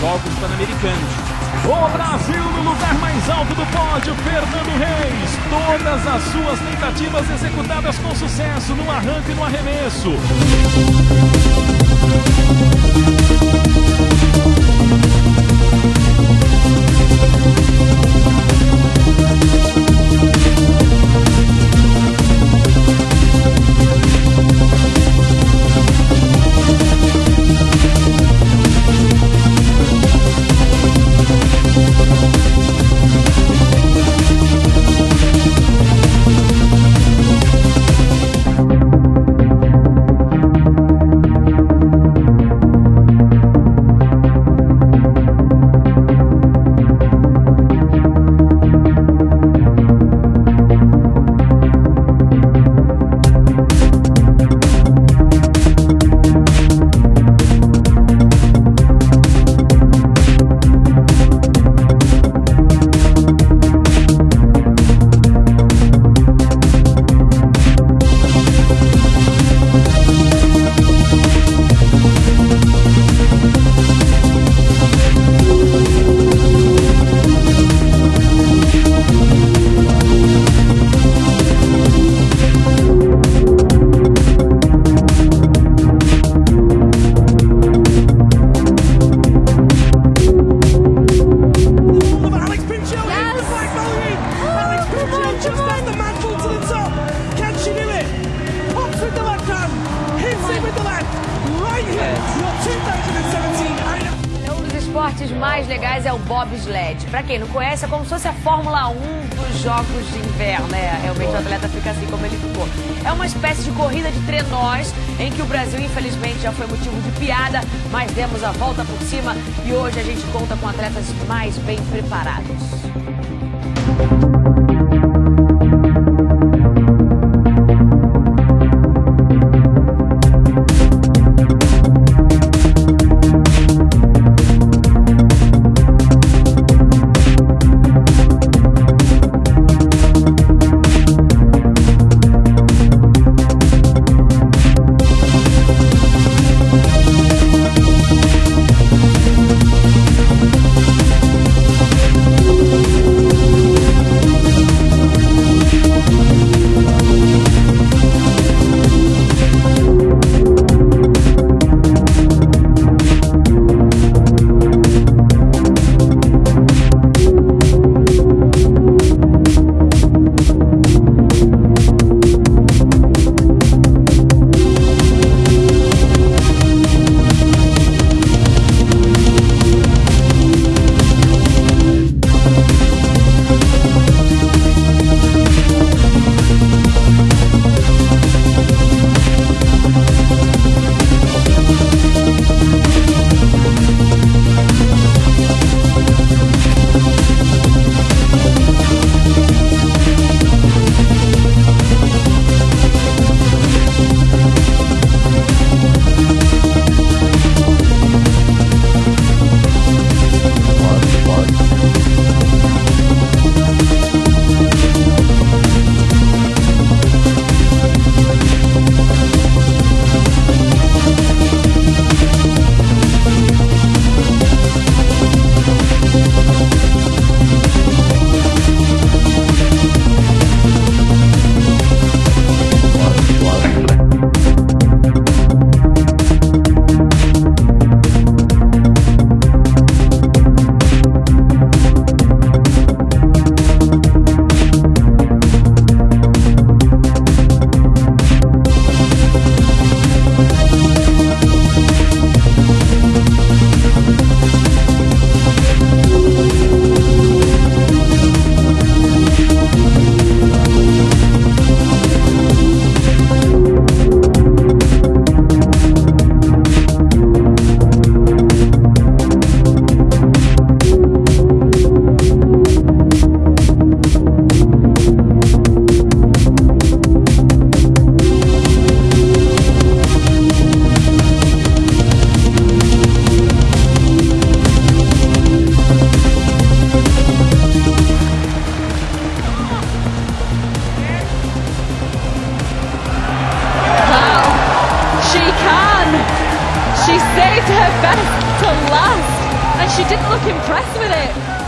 Jogos Pan-Americanos. O Brasil no lugar mais alto do pódio, Fernando Reis. Todas as suas tentativas executadas com sucesso no arranque e no arremesso. Esportes mais legais é o bobsled. Para quem não conhece, é como se fosse a Fórmula 1 dos Jogos de Inverno, né? Realmente o atleta fica assim como ele ficou. É uma espécie de corrida de trenós em que o Brasil, infelizmente, já foi motivo de piada, mas demos a volta por cima e hoje a gente conta com atletas mais bem preparados. She didn't look impressed with it.